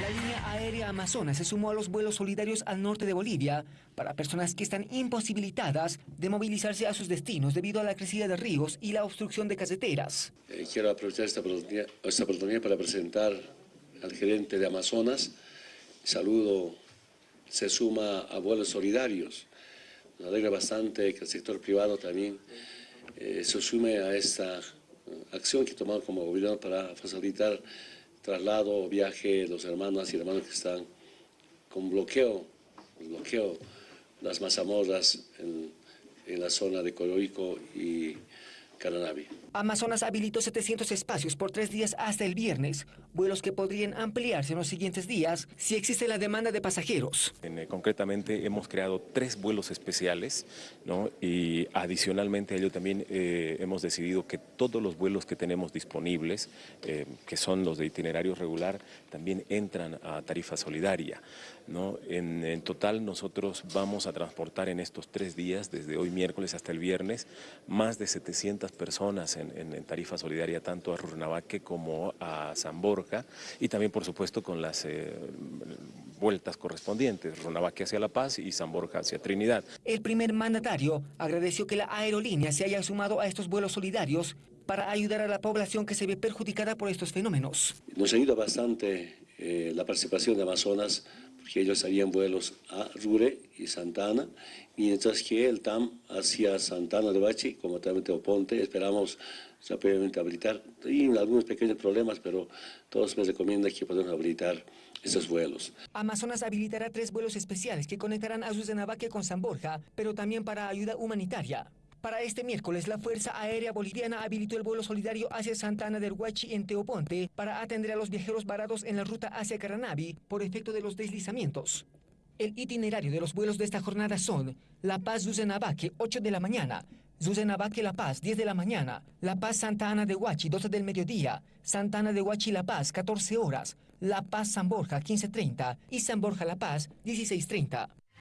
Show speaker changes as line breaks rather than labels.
La línea aérea Amazonas se sumó a los vuelos solidarios al norte de Bolivia para personas que están imposibilitadas de movilizarse a sus destinos debido a la crecida de ríos y la obstrucción de carreteras.
Eh, quiero aprovechar esta oportunidad, esta oportunidad para presentar al gerente de Amazonas. Saludo, se suma a vuelos solidarios. Nos alegra bastante que el sector privado también eh, se sume a esta acción que tomamos como gobierno para facilitar traslado viaje los hermanos y hermanos que están con bloqueo, bloqueo las mazamorras en, en la zona de Coroico y Caranavi.
Amazonas habilitó 700 espacios por tres días hasta el viernes, vuelos que podrían ampliarse en los siguientes días si existe la demanda de pasajeros.
Eh, concretamente hemos creado tres vuelos especiales ¿no? y adicionalmente a ello también eh, hemos decidido que todos los vuelos que tenemos disponibles, eh, que son los de itinerario regular, también entran a tarifa solidaria. ¿no? En, en, total nosotros vamos a transportar en estos tres días, desde hoy miércoles hasta el viernes, más de 700 personas en en, tarifa solidaria tanto a Rurnavaque como a San Borja y también por supuesto con las eh, vueltas correspondientes, Rurnavaque hacia La Paz y San Borja hacia Trinidad.
El primer mandatario agradeció que la aerolínea se haya sumado a estos vuelos solidarios para ayudar a la población que se ve perjudicada por estos fenómenos.
Nos ayuda bastante eh, la participación de Amazonas porque ellos harían vuelos a Rure y Santana, mientras que el TAM hacia Santana de Bachi, como también Teoponte, esperamos rápidamente habilitar. Y algunos pequeños problemas, pero todos me recomiendan que podamos habilitar esos vuelos.
Amazonas habilitará tres vuelos especiales que conectarán a Zuzenabaque con San Borja, pero también para ayuda humanitaria. Para este miércoles, la Fuerza Aérea Boliviana habilitó el vuelo solidario hacia Santana del Huachi en Teoponte para atender a los viajeros varados en la ruta hacia Caranavi por efecto de los deslizamientos. El itinerario de los vuelos de esta jornada son La Paz Zuzenabaque, 8 de la mañana, Zuzenabaque La Paz, 10 de la mañana, La Paz Santa Ana de Huachi, 12 del mediodía, Santa Ana de Huachi La Paz, 14 horas, La Paz San Borja, 15.30 y San Borja La Paz, 16.30.